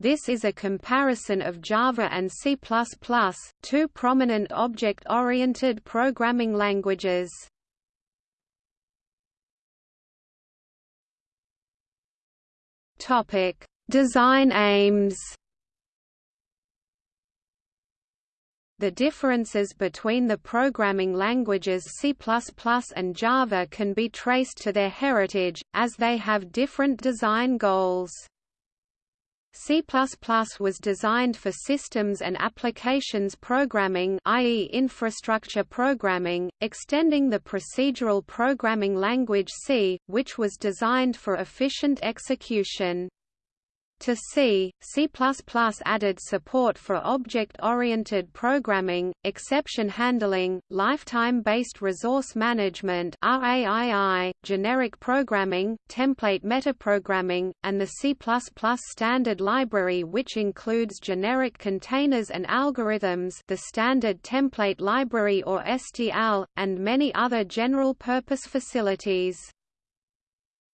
This is a comparison of Java and C++, two prominent object-oriented programming languages. Topic: Design aims. The differences between the programming languages C++ and Java can be traced to their heritage, as they have different design goals. C++ was designed for systems and applications programming i.e. infrastructure programming, extending the procedural programming language C, which was designed for efficient execution. To C, C++ added support for object-oriented programming, exception handling, lifetime-based resource management RAII, generic programming, template metaprogramming, and the C++ standard library which includes generic containers and algorithms the standard template library or STL, and many other general-purpose facilities.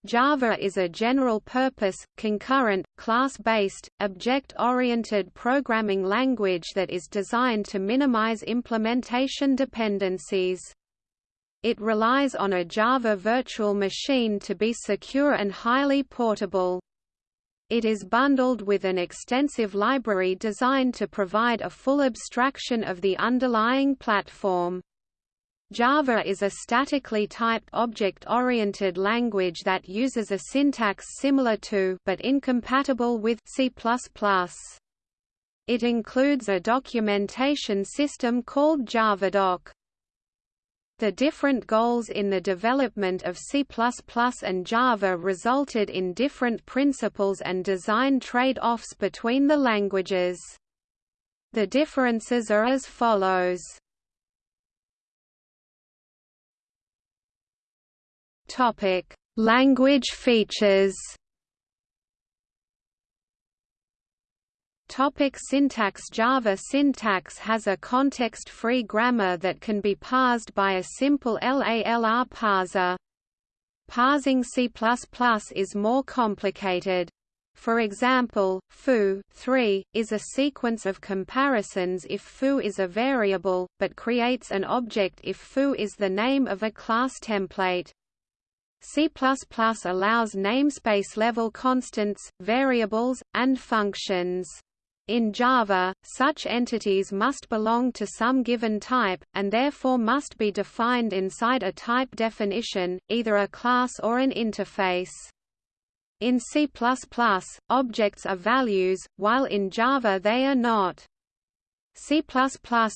Java is a general-purpose, concurrent, class-based, object-oriented programming language that is designed to minimize implementation dependencies. It relies on a Java virtual machine to be secure and highly portable. It is bundled with an extensive library designed to provide a full abstraction of the underlying platform. Java is a statically typed object-oriented language that uses a syntax similar to but incompatible with C++. It includes a documentation system called JavaDoc. The different goals in the development of C++ and Java resulted in different principles and design trade-offs between the languages. The differences are as follows. Topic: Language features. Topic syntax Java syntax has a context-free grammar that can be parsed by a simple LALR parser. Parsing C++ is more complicated. For example, foo 3, is a sequence of comparisons if foo is a variable, but creates an object if foo is the name of a class template. C++ allows namespace-level constants, variables, and functions. In Java, such entities must belong to some given type, and therefore must be defined inside a type definition, either a class or an interface. In C++, objects are values, while in Java they are not. C++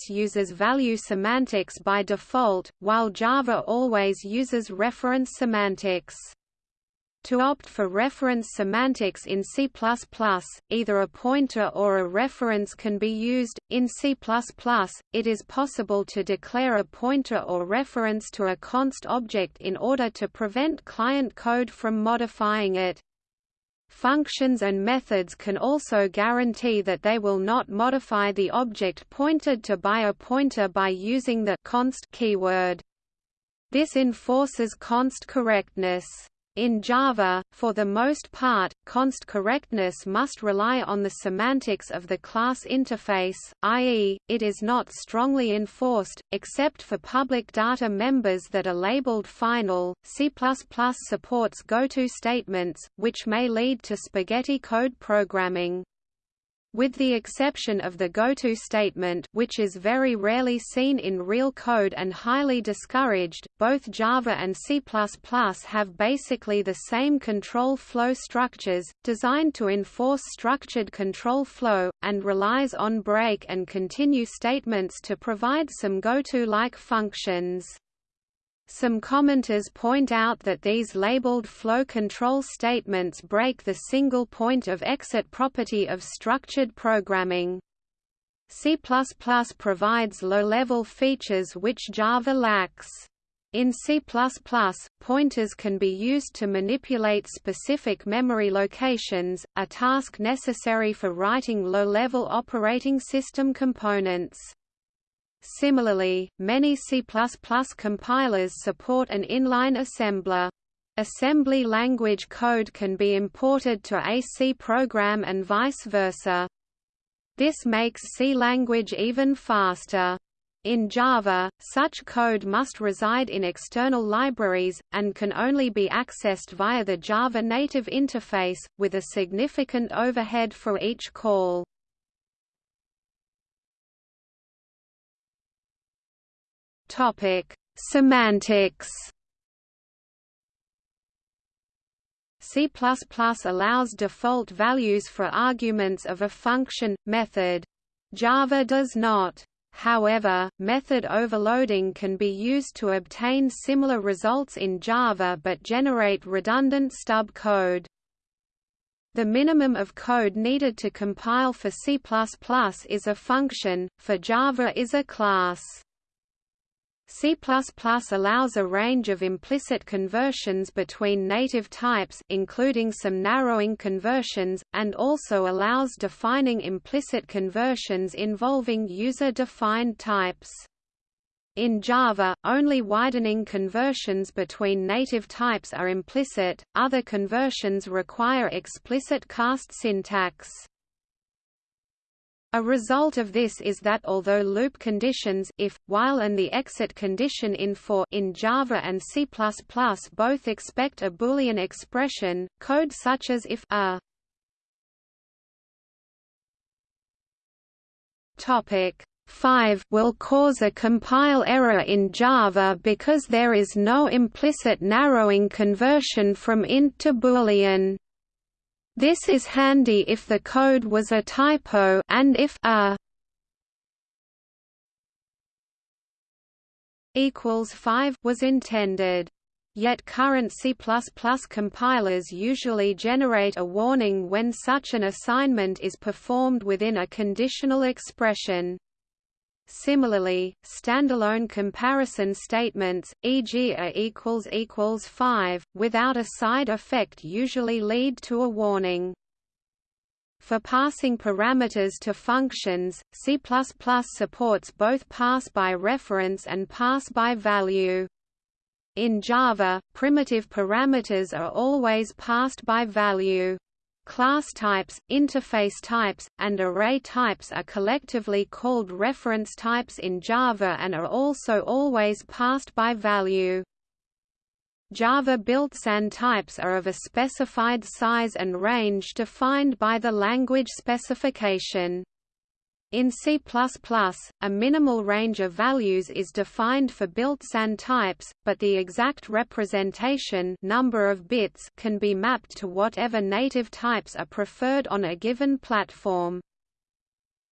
uses value semantics by default, while Java always uses reference semantics. To opt for reference semantics in C++, either a pointer or a reference can be used. In C++, it is possible to declare a pointer or reference to a const object in order to prevent client code from modifying it. Functions and methods can also guarantee that they will not modify the object pointed to by a pointer by using the const keyword. This enforces const correctness. In Java, for the most part, const correctness must rely on the semantics of the class interface, i.e., it is not strongly enforced, except for public data members that are labeled final. C++ supports goto statements, which may lead to spaghetti code programming. With the exception of the goto statement which is very rarely seen in real code and highly discouraged, both Java and C++ have basically the same control flow structures, designed to enforce structured control flow, and relies on break and continue statements to provide some goto-like functions. Some commenters point out that these labeled flow control statements break the single point of exit property of structured programming. C++ provides low-level features which Java lacks. In C++, pointers can be used to manipulate specific memory locations, a task necessary for writing low-level operating system components. Similarly, many C++ compilers support an inline assembler. Assembly language code can be imported to a C program and vice versa. This makes C language even faster. In Java, such code must reside in external libraries, and can only be accessed via the Java native interface, with a significant overhead for each call. Semantics C++ allows default values for arguments of a function, method. Java does not. However, method overloading can be used to obtain similar results in Java but generate redundant stub code. The minimum of code needed to compile for C++ is a function, for Java is a class. C++ allows a range of implicit conversions between native types including some narrowing conversions, and also allows defining implicit conversions involving user-defined types. In Java, only widening conversions between native types are implicit, other conversions require explicit cast syntax. A result of this is that although loop conditions if, while and the exit condition in for in Java and C++ both expect a Boolean expression, code such as if a topic 5 will cause a compile error in Java because there is no implicit narrowing conversion from int to Boolean. This is handy if the code was a typo and if a equals 5 was intended. Yet current C++ compilers usually generate a warning when such an assignment is performed within a conditional expression. Similarly, standalone comparison statements, e.g. a equals equals 5, without a side effect usually lead to a warning. For passing parameters to functions, C++ supports both pass by reference and pass by value. In Java, primitive parameters are always passed by value. Class types, interface types, and array types are collectively called reference types in Java and are also always passed by value. Java built-in types are of a specified size and range defined by the language specification. In C++, a minimal range of values is defined for built-in types, but the exact representation number of bits can be mapped to whatever native types are preferred on a given platform.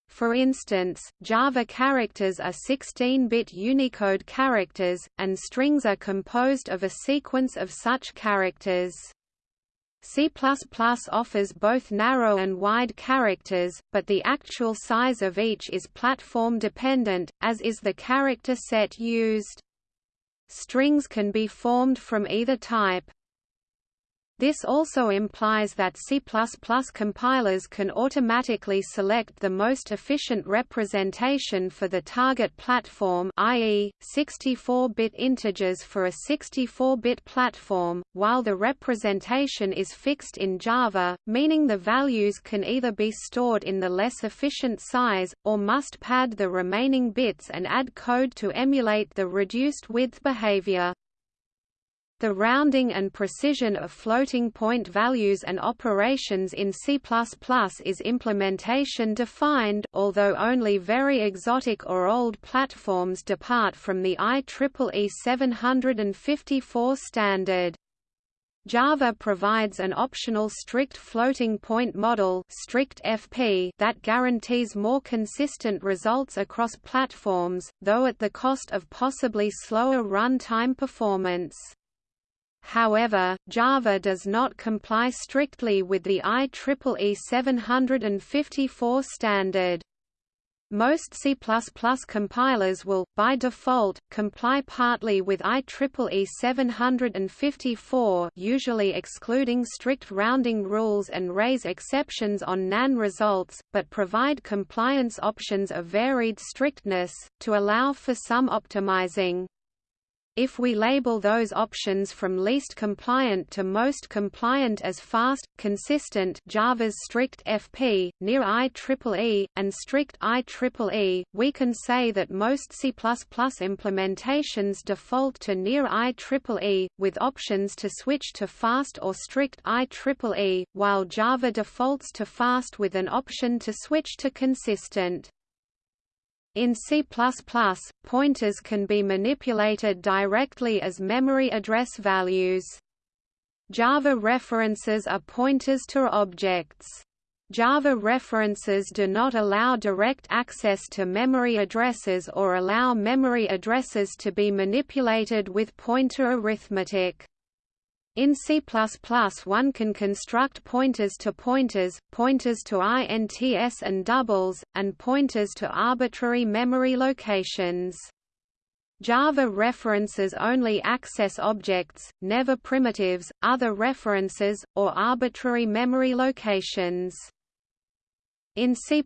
For instance, Java characters are 16-bit Unicode characters, and strings are composed of a sequence of such characters. C++ offers both narrow and wide characters, but the actual size of each is platform-dependent, as is the character set used. Strings can be formed from either type. This also implies that C++ compilers can automatically select the most efficient representation for the target platform i.e., 64-bit integers for a 64-bit platform, while the representation is fixed in Java, meaning the values can either be stored in the less efficient size, or must pad the remaining bits and add code to emulate the reduced width behavior. The rounding and precision of floating point values and operations in C++ is implementation defined, although only very exotic or old platforms depart from the IEEE 754 standard. Java provides an optional strict floating point model strict FP that guarantees more consistent results across platforms, though at the cost of possibly slower runtime performance. However, Java does not comply strictly with the IEEE 754 standard. Most C++ compilers will, by default, comply partly with IEEE 754 usually excluding strict rounding rules and raise exceptions on NaN results, but provide compliance options of varied strictness, to allow for some optimizing. If we label those options from least compliant to most compliant as fast, consistent Java's strict FP, near IEEE, and strict IEEE, we can say that most C++ implementations default to near IEEE, with options to switch to fast or strict IEEE, while Java defaults to fast with an option to switch to consistent. In C++, pointers can be manipulated directly as memory address values. Java references are pointers to objects. Java references do not allow direct access to memory addresses or allow memory addresses to be manipulated with pointer arithmetic. In C++, one can construct pointers to pointers, pointers to ints and doubles, and pointers to arbitrary memory locations. Java references only access objects, never primitives, other references, or arbitrary memory locations. In C++,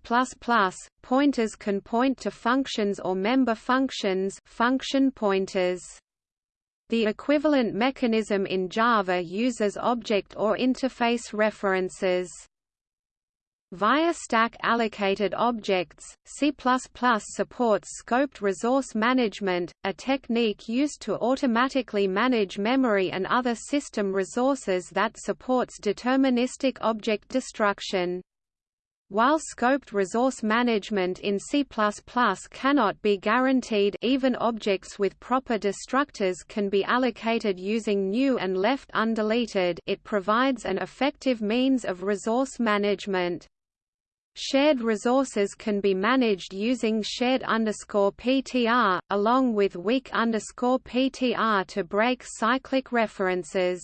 pointers can point to functions or member functions function pointers. The equivalent mechanism in Java uses object or interface references. Via stack allocated objects, C++ supports scoped resource management, a technique used to automatically manage memory and other system resources that supports deterministic object destruction. While scoped resource management in C++ cannot be guaranteed even objects with proper destructors can be allocated using new and left undeleted it provides an effective means of resource management. Shared resources can be managed using shared underscore PTR, along with weak underscore PTR to break cyclic references.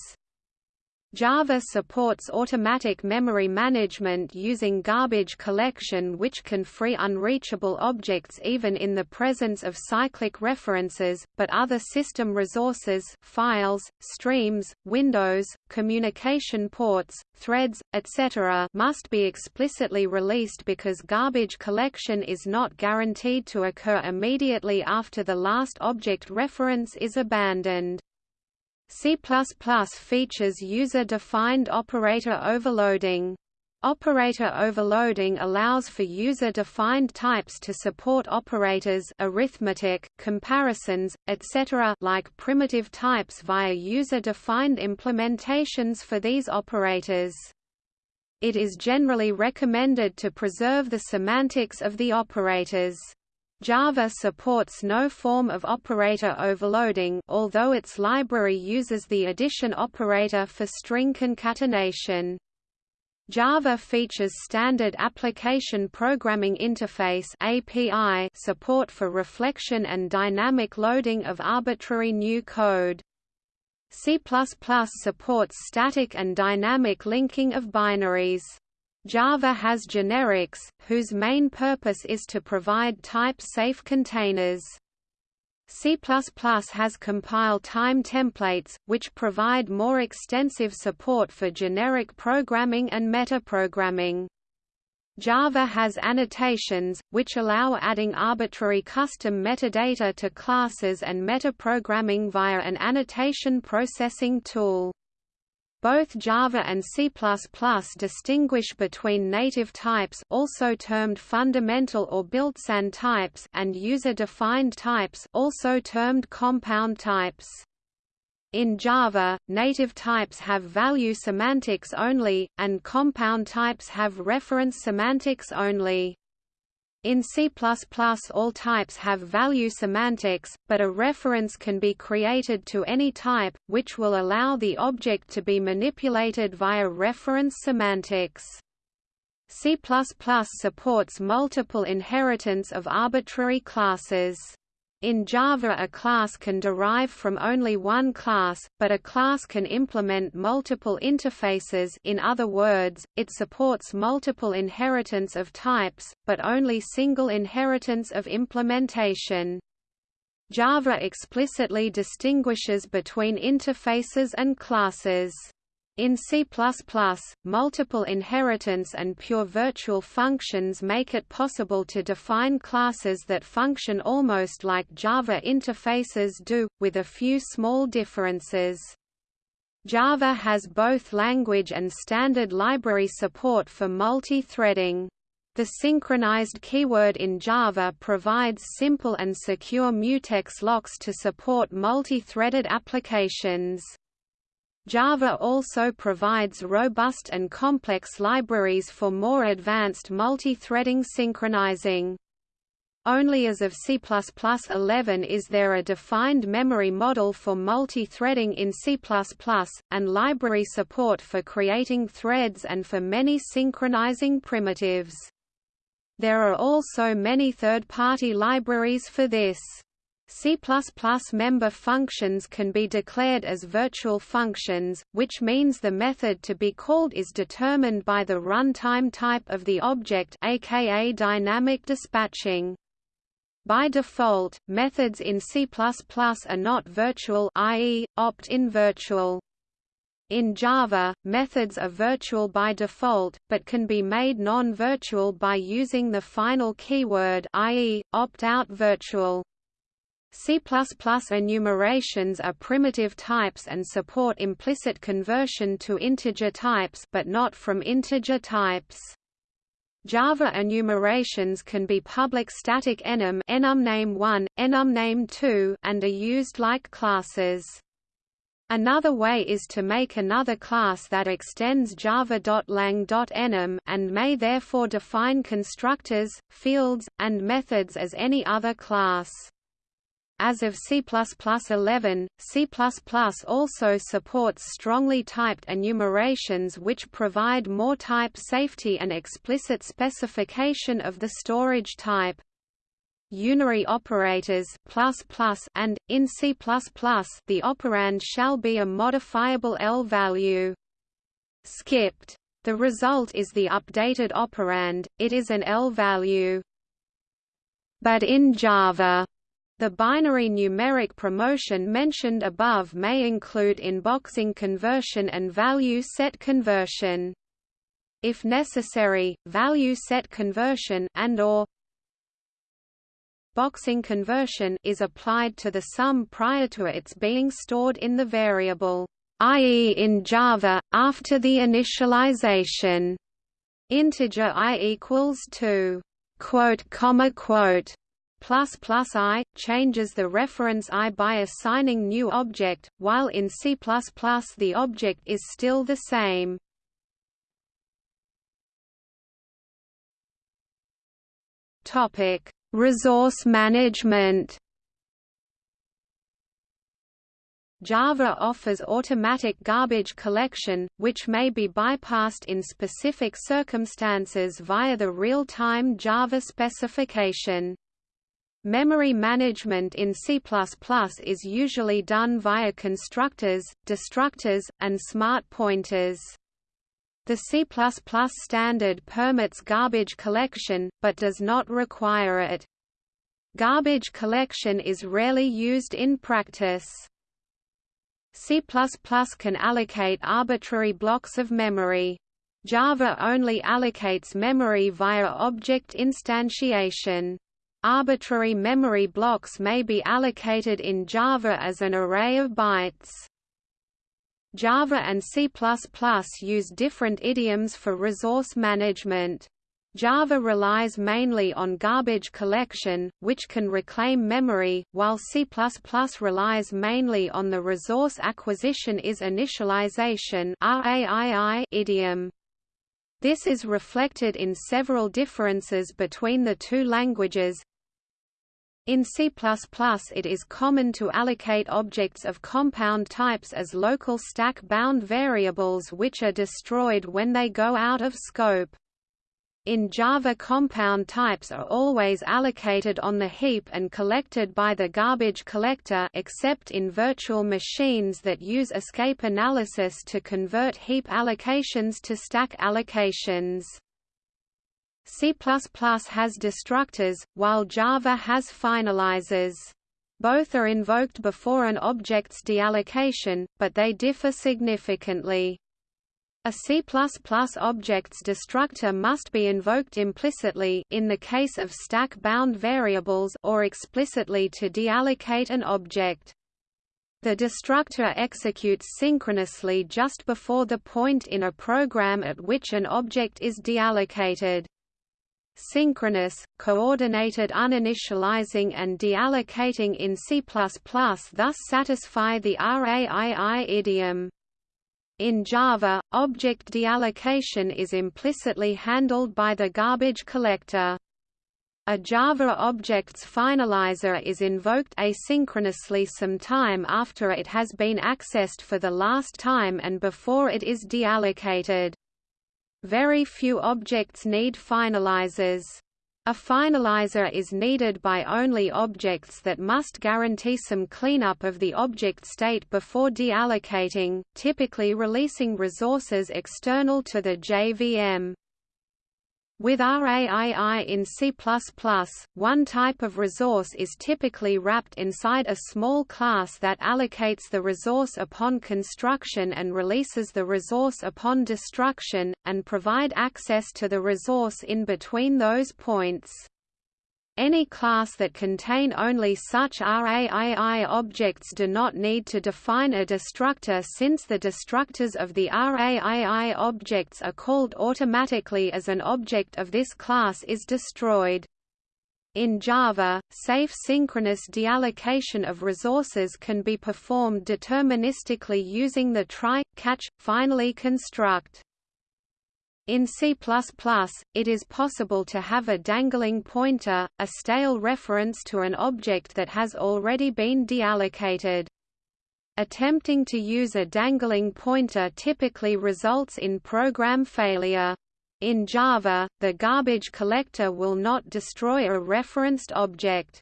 Java supports automatic memory management using garbage collection which can free unreachable objects even in the presence of cyclic references, but other system resources files, streams, windows, communication ports, threads, etc. must be explicitly released because garbage collection is not guaranteed to occur immediately after the last object reference is abandoned. C++ features user-defined operator overloading. Operator overloading allows for user-defined types to support operators arithmetic, comparisons, etc. like primitive types via user-defined implementations for these operators. It is generally recommended to preserve the semantics of the operators. Java supports no form of operator overloading although its library uses the addition operator for string concatenation. Java features standard Application Programming Interface API support for reflection and dynamic loading of arbitrary new code. C++ supports static and dynamic linking of binaries. Java has generics, whose main purpose is to provide type-safe containers. C++ has compile time templates, which provide more extensive support for generic programming and metaprogramming. Java has annotations, which allow adding arbitrary custom metadata to classes and metaprogramming via an annotation processing tool. Both Java and C++ distinguish between native types also termed fundamental or built-in types and user-defined types also termed compound types. In Java, native types have value semantics only, and compound types have reference semantics only. In C++ all types have value semantics, but a reference can be created to any type, which will allow the object to be manipulated via reference semantics. C++ supports multiple inheritance of arbitrary classes. In Java a class can derive from only one class, but a class can implement multiple interfaces in other words, it supports multiple inheritance of types, but only single inheritance of implementation. Java explicitly distinguishes between interfaces and classes. In C++, multiple inheritance and pure virtual functions make it possible to define classes that function almost like Java interfaces do, with a few small differences. Java has both language and standard library support for multi-threading. The synchronized keyword in Java provides simple and secure mutex locks to support multi-threaded applications. Java also provides robust and complex libraries for more advanced multi-threading synchronizing. Only as of C++11 is there a defined memory model for multi-threading in C++, and library support for creating threads and for many synchronizing primitives. There are also many third-party libraries for this. C++ member functions can be declared as virtual functions, which means the method to be called is determined by the runtime type of the object aka dynamic dispatching. By default, methods in C++ are not virtual i.e., opt-in virtual. In Java, methods are virtual by default, but can be made non-virtual by using the final keyword i.e., opt-out virtual. C++ enumerations are primitive types and support implicit conversion to integer types but not from integer types. Java enumerations can be public static enum enumname1, enumname2 and are used like classes. Another way is to make another class that extends java.lang.enum and may therefore define constructors, fields, and methods as any other class. As of C++11, C++ also supports strongly typed enumerations which provide more type safety and explicit specification of the storage type. Unary operators and, in C++, the operand shall be a modifiable L value. Skipped. The result is the updated operand, it is an L value. But in Java, the binary numeric promotion mentioned above may include unboxing conversion and value set conversion. If necessary, value set conversion and or boxing conversion is applied to the sum prior to its being stored in the variable, i.e. in Java, after the initialization. Integer i equals 2 quote comma quote i changes the reference i by assigning new object, while in C++ the object is still the same. Resource management. Java offers automatic garbage collection, which may be bypassed in specific circumstances via the real-time Java specification. Memory management in C++ is usually done via constructors, destructors, and smart pointers. The C++ standard permits garbage collection, but does not require it. Garbage collection is rarely used in practice. C++ can allocate arbitrary blocks of memory. Java only allocates memory via object instantiation. Arbitrary memory blocks may be allocated in Java as an array of bytes. Java and C++ use different idioms for resource management. Java relies mainly on garbage collection, which can reclaim memory, while C++ relies mainly on the resource acquisition is initialization idiom. This is reflected in several differences between the two languages, in C++ it is common to allocate objects of compound types as local stack-bound variables which are destroyed when they go out of scope. In Java compound types are always allocated on the heap and collected by the garbage collector except in virtual machines that use escape analysis to convert heap allocations to stack allocations. C++ has destructors, while Java has finalizers. Both are invoked before an object's deallocation, but they differ significantly. A C++ object's destructor must be invoked implicitly in the case of stack-bound variables or explicitly to deallocate an object. The destructor executes synchronously just before the point in a program at which an object is deallocated. Synchronous, coordinated uninitializing and deallocating in C++ thus satisfy the RAII idiom. In Java, object deallocation is implicitly handled by the garbage collector. A Java object's finalizer is invoked asynchronously some time after it has been accessed for the last time and before it is deallocated. Very few objects need finalizers. A finalizer is needed by only objects that must guarantee some cleanup of the object state before deallocating, typically releasing resources external to the JVM. With RAII in C++, one type of resource is typically wrapped inside a small class that allocates the resource upon construction and releases the resource upon destruction, and provide access to the resource in between those points. Any class that contain only such RAII objects do not need to define a destructor since the destructors of the RAII objects are called automatically as an object of this class is destroyed. In Java, safe synchronous deallocation of resources can be performed deterministically using the try, catch, finally construct. In C++, it is possible to have a dangling pointer, a stale reference to an object that has already been deallocated. Attempting to use a dangling pointer typically results in program failure. In Java, the garbage collector will not destroy a referenced object.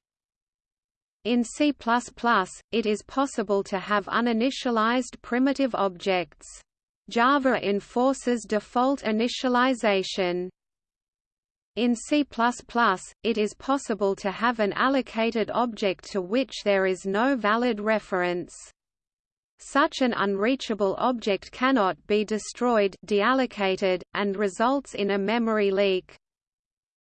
In C++, it is possible to have uninitialized primitive objects. Java enforces default initialization. In C++, it is possible to have an allocated object to which there is no valid reference. Such an unreachable object cannot be destroyed deallocated, and results in a memory leak.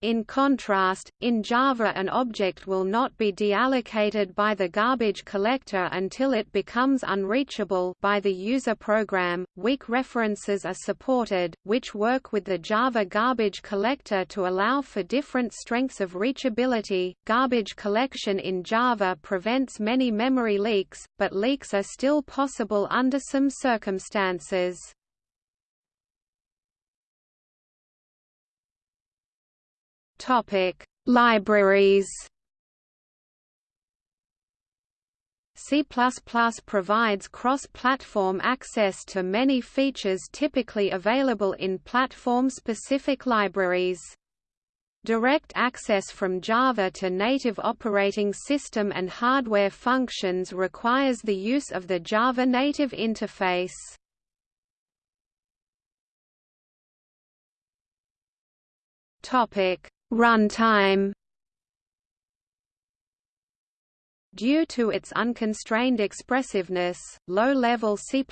In contrast, in Java an object will not be deallocated by the garbage collector until it becomes unreachable by the user program. Weak references are supported, which work with the Java garbage collector to allow for different strengths of reachability. Garbage collection in Java prevents many memory leaks, but leaks are still possible under some circumstances. Topic: Libraries. C++ provides cross-platform access to many features typically available in platform-specific libraries. Direct access from Java to native operating system and hardware functions requires the use of the Java native interface. Topic: Runtime Due to its unconstrained expressiveness, low-level C++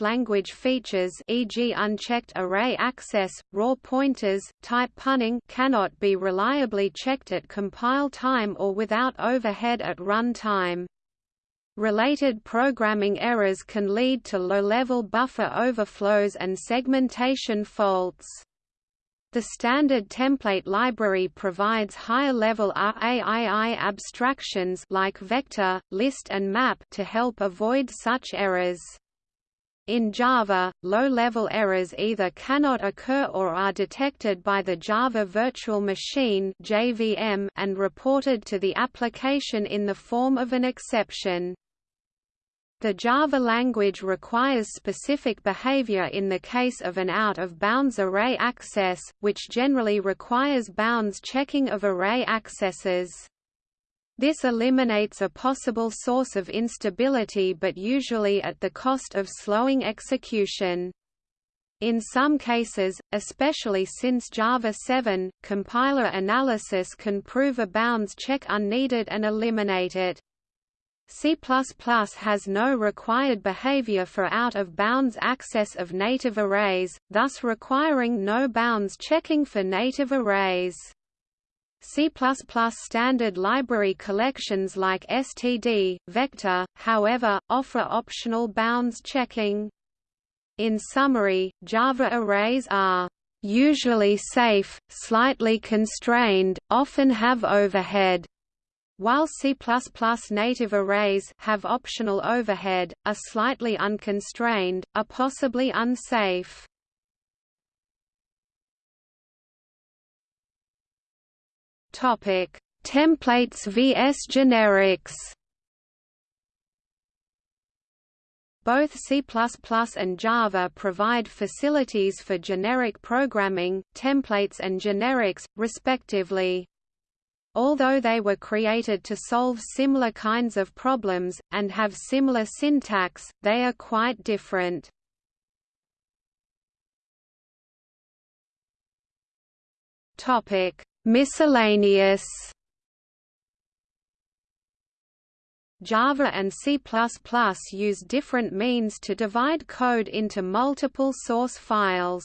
language features e.g. unchecked array access, raw pointers, type punning cannot be reliably checked at compile time or without overhead at run time. Related programming errors can lead to low-level buffer overflows and segmentation faults. The standard template library provides higher-level RAII abstractions like vector, list and map to help avoid such errors. In Java, low-level errors either cannot occur or are detected by the Java Virtual Machine (JVM) and reported to the application in the form of an exception. The Java language requires specific behavior in the case of an out-of-bounds array access, which generally requires bounds checking of array accesses. This eliminates a possible source of instability but usually at the cost of slowing execution. In some cases, especially since Java 7, compiler analysis can prove a bounds check unneeded and eliminate it. C++ has no required behavior for out-of-bounds access of native arrays, thus requiring no bounds checking for native arrays. C++ standard library collections like std, vector, however, offer optional bounds checking. In summary, Java arrays are usually safe, slightly constrained, often have overhead, while C++ native arrays have optional overhead, are slightly unconstrained, are possibly unsafe. Topic: Templates vs generics. Both C++ and Java provide facilities for generic programming, templates and generics, respectively. Although they were created to solve similar kinds of problems, and have similar syntax, they are quite different. Miscellaneous Java and C++ use different means to divide code into multiple source files.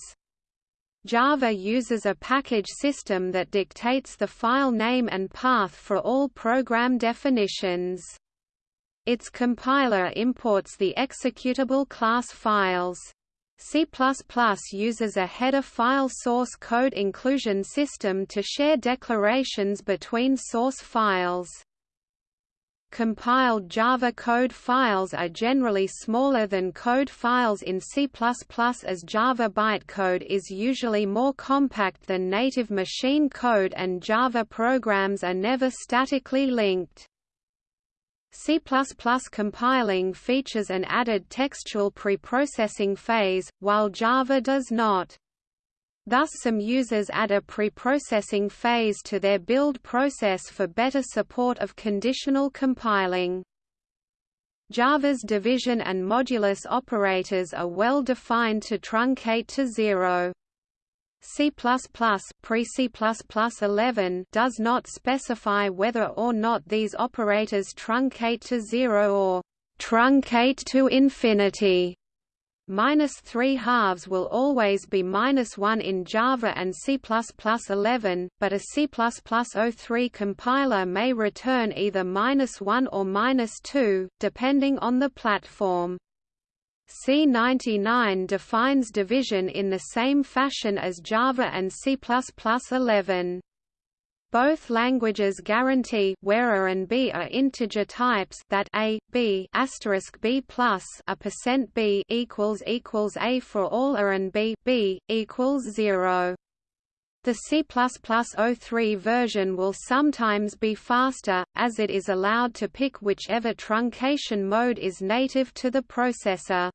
Java uses a package system that dictates the file name and path for all program definitions. Its compiler imports the executable class files. C++ uses a header file source code inclusion system to share declarations between source files. Compiled Java code files are generally smaller than code files in C++ as Java bytecode is usually more compact than native machine code and Java programs are never statically linked. C++ compiling features an added textual preprocessing phase, while Java does not. Thus some users add a preprocessing phase to their build process for better support of conditional compiling. Java's division and modulus operators are well defined to truncate to zero. C++ pre-C++ 11 does not specify whether or not these operators truncate to zero or truncate to infinity. Minus 3 halves will always be minus 1 in Java and C++ 11, but a C++ 03 compiler may return either minus 1 or minus 2, depending on the platform. C99 defines division in the same fashion as Java and C++ 11. Both languages guarantee where a and b are integer types that a, b asterisk b plus a percent b equals equals a for all a and b b equals zero. The C++ 03 version will sometimes be faster, as it is allowed to pick whichever truncation mode is native to the processor.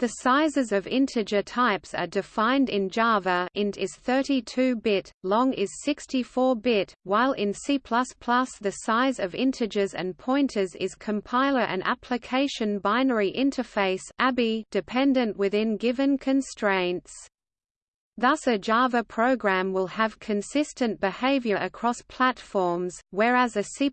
The sizes of integer types are defined in Java int is 32-bit, long is 64-bit, while in C++ the size of integers and pointers is compiler and application binary interface dependent within given constraints. Thus a Java program will have consistent behavior across platforms, whereas a C++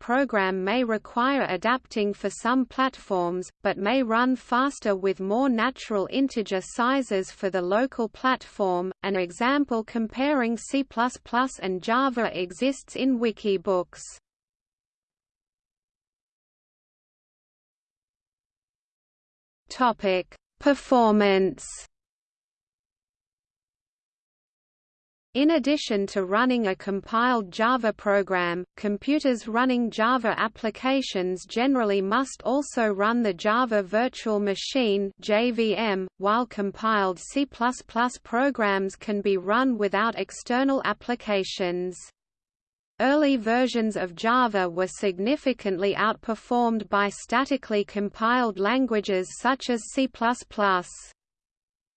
program may require adapting for some platforms, but may run faster with more natural integer sizes for the local platform. An example comparing C++ and Java exists in Wikibooks. Topic: Performance In addition to running a compiled Java program, computers running Java applications generally must also run the Java Virtual Machine (JVM), while compiled C++ programs can be run without external applications. Early versions of Java were significantly outperformed by statically compiled languages such as C++.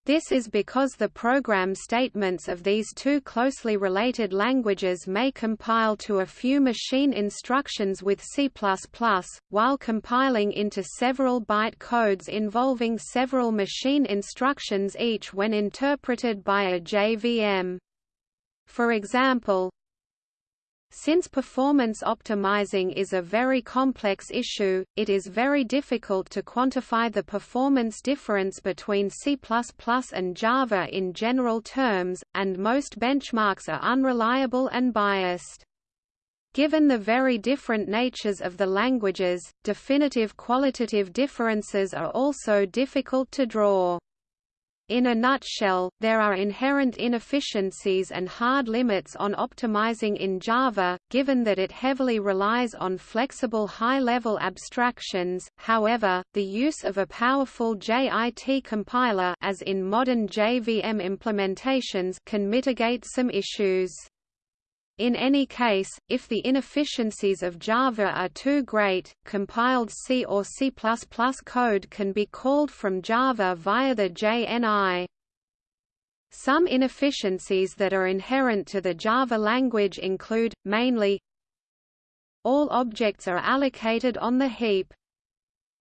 This is because the program statements of these two closely related languages may compile to a few machine instructions with C++, while compiling into several byte codes involving several machine instructions each when interpreted by a JVM. For example, Since performance optimizing is a very complex issue, it is very difficult to quantify the performance difference between C++ and Java in general terms, and most benchmarks are unreliable and biased. Given the very different natures of the languages, definitive qualitative differences are also difficult to draw. In a nutshell, there are inherent inefficiencies and hard limits on optimizing in Java, given that it heavily relies on flexible high-level abstractions. However, the use of a powerful JIT compiler as in modern JVM implementations can mitigate some issues. In any case, if the inefficiencies of Java are too great, compiled C or C++ code can be called from Java via the JNI. Some inefficiencies that are inherent to the Java language include, mainly, all objects are allocated on the heap.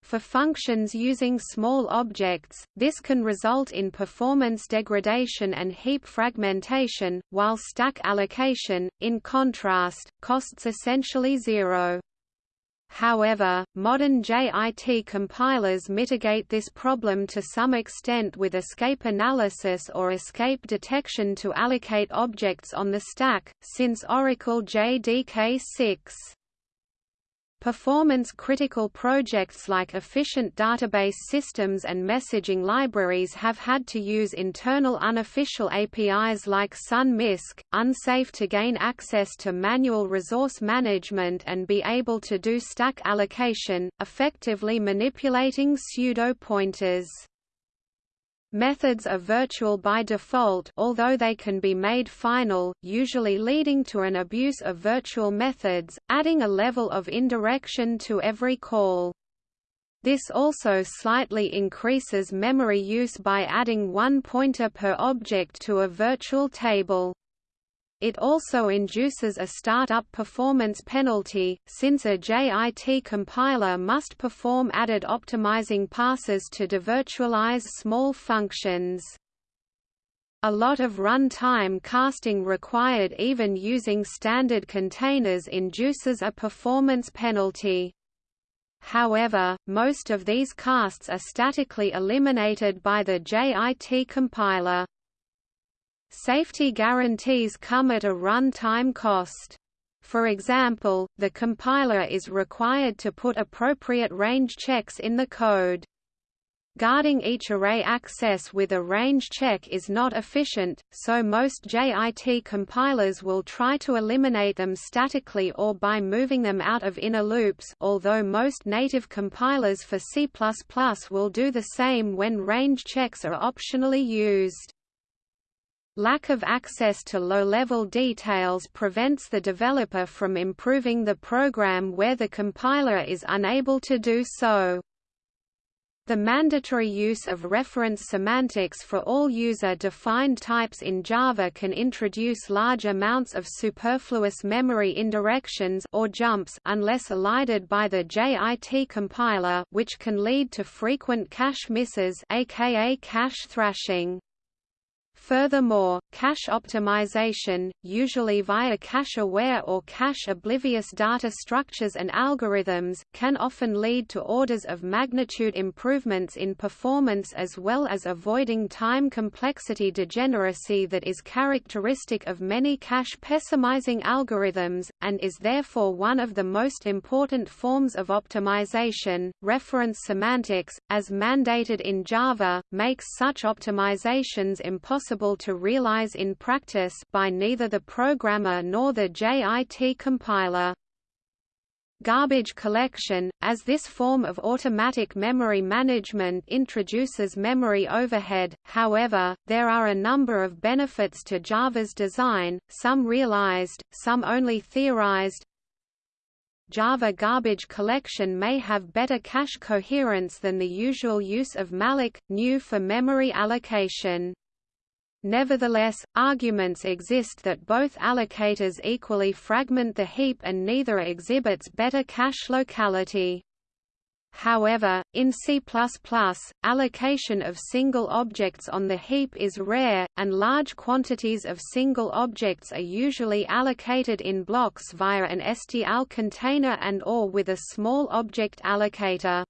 For functions using small objects, this can result in performance degradation and heap fragmentation, while stack allocation, in contrast, costs essentially zero. However, modern JIT compilers mitigate this problem to some extent with escape analysis or escape detection to allocate objects on the stack, since Oracle JDK6. Performance-critical projects like efficient database systems and messaging libraries have had to use internal unofficial APIs like sun.misc, unsafe to gain access to manual resource management and be able to do stack allocation, effectively manipulating pseudo-pointers. Methods are virtual by default although they can be made final, usually leading to an abuse of virtual methods, adding a level of indirection to every call. This also slightly increases memory use by adding one pointer per object to a virtual table. It also induces a startup performance penalty, since a JIT compiler must perform added optimizing passes to devirtualize small functions. A lot of runtime casting required even using standard containers induces a performance penalty. However, most of these casts are statically eliminated by the JIT compiler. Safety guarantees come at a run-time cost. For example, the compiler is required to put appropriate range checks in the code. Guarding each array access with a range check is not efficient, so most JIT compilers will try to eliminate them statically or by moving them out of inner loops although most native compilers for C++ will do the same when range checks are optionally used. Lack of access to low-level details prevents the developer from improving the program where the compiler is unable to do so. The mandatory use of reference semantics for all user-defined types in Java can introduce large amounts of superfluous memory indirections or jumps unless elided by the JIT compiler which can lead to frequent cache misses aka cache thrashing. Furthermore, cache optimization, usually via cache-aware or cache-oblivious data structures and algorithms, can often lead to orders of magnitude improvements in performance as well as avoiding time complexity degeneracy that is characteristic of many cache pessimizing algorithms, and is therefore one of the most important forms of optimization. Reference semantics, as mandated in Java, makes such optimizations impossible to realize in practice by neither the programmer nor the JIT compiler. Garbage collection, as this form of automatic memory management introduces memory overhead, however, there are a number of benefits to Java's design, some realized, some only theorized, Java garbage collection may have better cache coherence than the usual use of malloc, new for memory allocation. Nevertheless, arguments exist that both allocators equally fragment the heap and neither exhibits better cache locality. However, in C++, allocation of single objects on the heap is rare, and large quantities of single objects are usually allocated in blocks via an STL container and or with a small object allocator.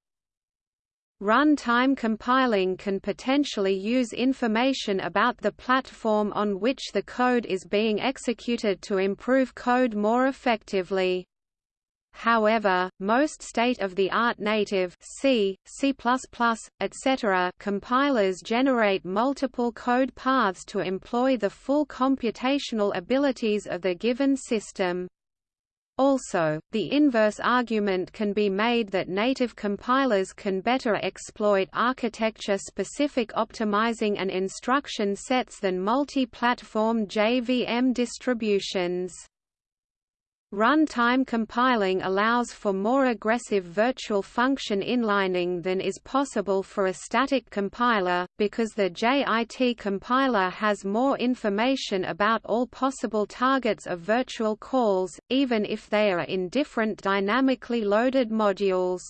Runtime compiling can potentially use information about the platform on which the code is being executed to improve code more effectively. However, most state-of-the-art native C, C++, etc. compilers generate multiple code paths to employ the full computational abilities of the given system. Also, the inverse argument can be made that native compilers can better exploit architecture-specific optimizing and instruction sets than multi-platform JVM distributions. Runtime compiling allows for more aggressive virtual function inlining than is possible for a static compiler, because the JIT compiler has more information about all possible targets of virtual calls, even if they are in different dynamically loaded modules.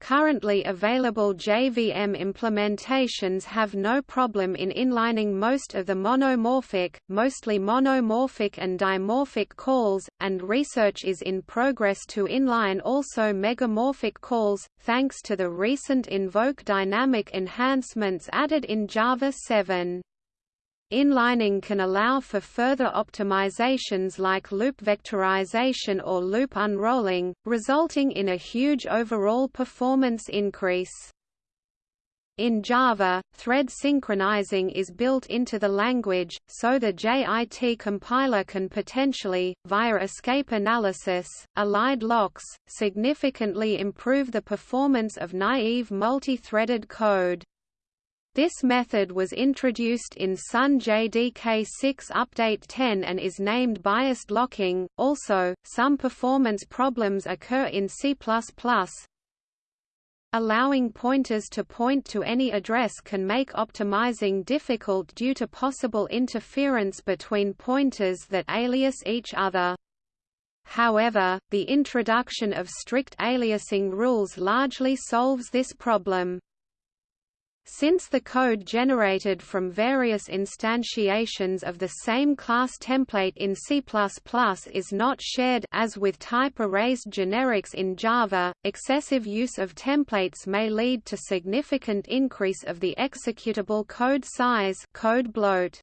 Currently available JVM implementations have no problem in inlining most of the monomorphic, mostly monomorphic and dimorphic calls, and research is in progress to inline also megamorphic calls, thanks to the recent invoke dynamic enhancements added in Java 7. Inlining can allow for further optimizations like loop vectorization or loop unrolling, resulting in a huge overall performance increase. In Java, thread synchronizing is built into the language, so the JIT compiler can potentially, via escape analysis, elide locks, significantly improve the performance of naive multi-threaded code. This method was introduced in Sun JDK 6 Update 10 and is named biased locking. Also, some performance problems occur in C++. Allowing pointers to point to any address can make optimizing difficult due to possible interference between pointers that alias each other. However, the introduction of strict aliasing rules largely solves this problem. Since the code generated from various instantiations of the same class template in C++ is not shared as with type-erased generics in Java, excessive use of templates may lead to significant increase of the executable code size code bloat.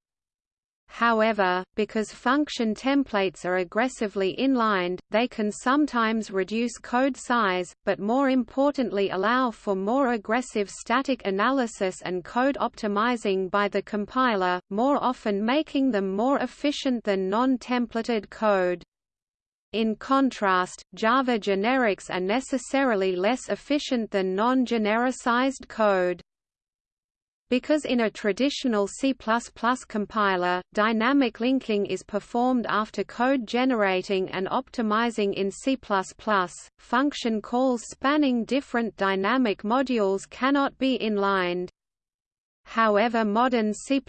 However, because function templates are aggressively inlined, they can sometimes reduce code size, but more importantly allow for more aggressive static analysis and code optimizing by the compiler, more often making them more efficient than non-templated code. In contrast, Java generics are necessarily less efficient than non-genericized code. Because in a traditional C++ compiler, dynamic linking is performed after code generating and optimizing in C++, function calls spanning different dynamic modules cannot be inlined. However modern C++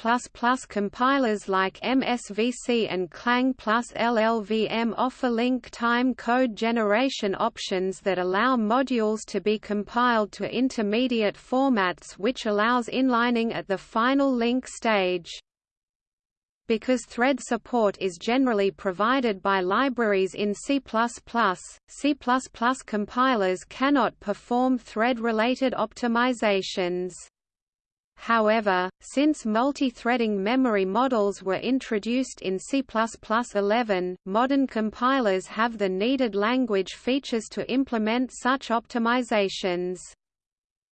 compilers like MSVC and Clang plus LLVM offer link-time code generation options that allow modules to be compiled to intermediate formats which allows inlining at the final link stage. Because thread support is generally provided by libraries in C++, C++ compilers cannot perform thread-related optimizations. However, since multi-threading memory models were introduced in C++11, modern compilers have the needed language features to implement such optimizations.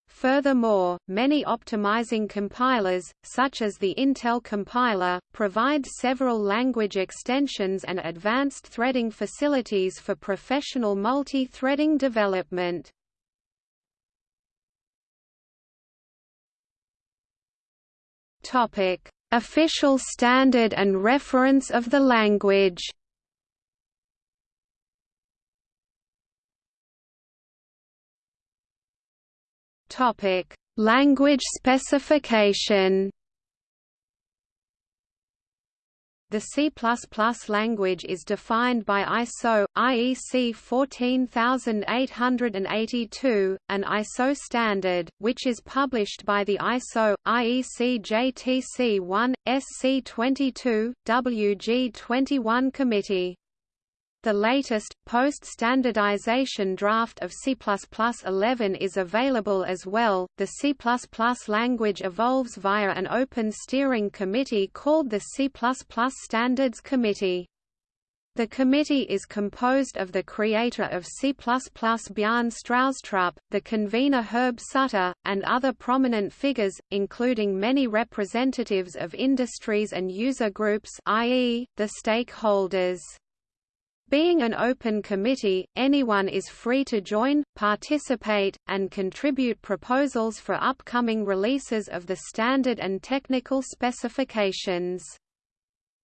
Furthermore, many optimizing compilers, such as the Intel compiler, provide several language extensions and advanced threading facilities for professional multi-threading development. Topic: Official standard and reference of the language. Topic: Language specification. The C++ language is defined by ISO IEC 14882, an ISO standard, which is published by the ISO IEC JTC 1 SC 22 WG 21 committee. The latest, post-standardization draft of C++11 is available as well. The C++ language evolves via an open steering committee called the C++ Standards Committee. The committee is composed of the creator of C++ Bjarne Stroustrup, the convener Herb Sutter, and other prominent figures, including many representatives of industries and user groups i.e., the stakeholders. Being an open committee, anyone is free to join, participate, and contribute proposals for upcoming releases of the standard and technical specifications.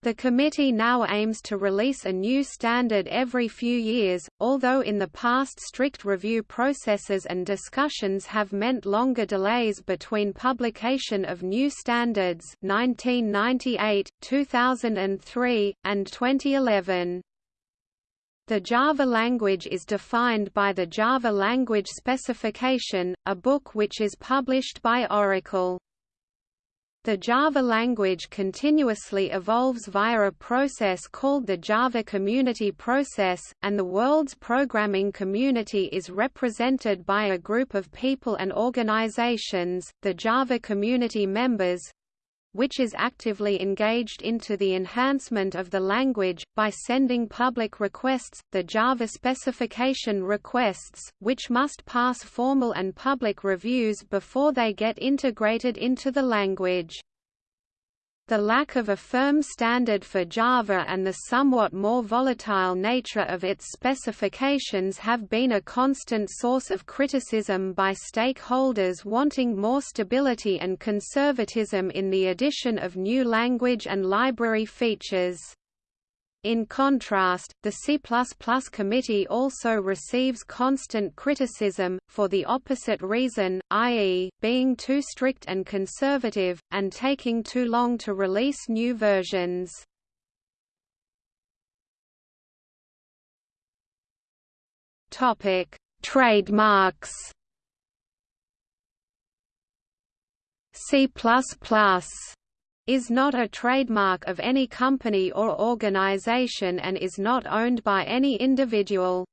The committee now aims to release a new standard every few years, although in the past strict review processes and discussions have meant longer delays between publication of new standards 1998, 2003, and 2011. The Java language is defined by the Java Language Specification, a book which is published by Oracle. The Java language continuously evolves via a process called the Java Community Process, and the world's programming community is represented by a group of people and organizations, the Java community members, which is actively engaged into the enhancement of the language, by sending public requests, the Java specification requests, which must pass formal and public reviews before they get integrated into the language. The lack of a firm standard for Java and the somewhat more volatile nature of its specifications have been a constant source of criticism by stakeholders wanting more stability and conservatism in the addition of new language and library features. In contrast, the C++ committee also receives constant criticism, for the opposite reason, i.e., being too strict and conservative, and taking too long to release new versions. Trademarks C++ is not a trademark of any company or organization and is not owned by any individual.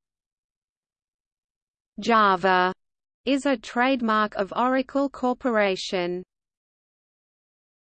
Java is a trademark of Oracle Corporation.